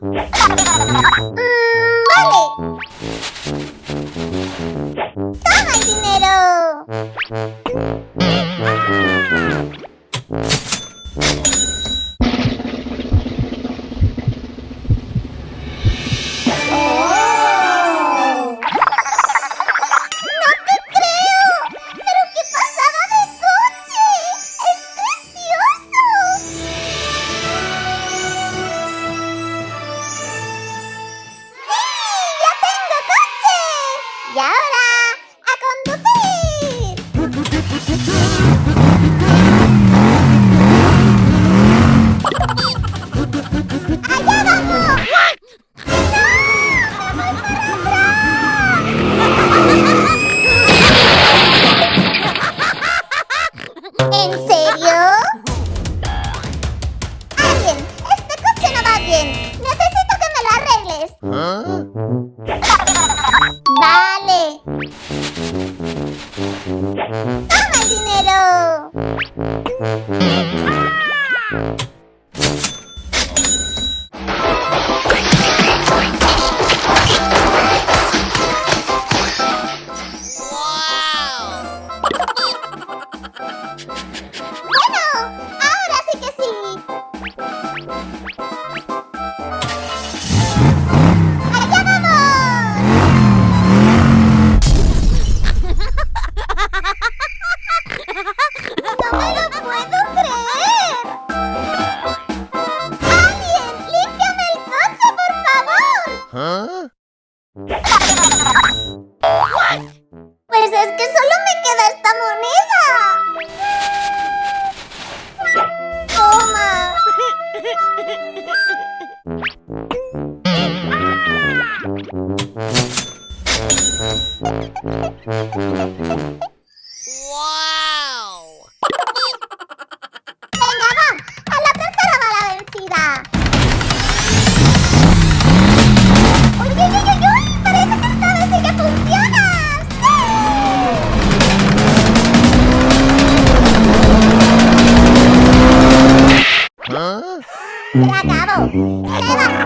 Mm, vale. ¡Toma el dinero! Pues es que solo me queda esta moneda. ¡Toma! Hum. Acabou. Acabou.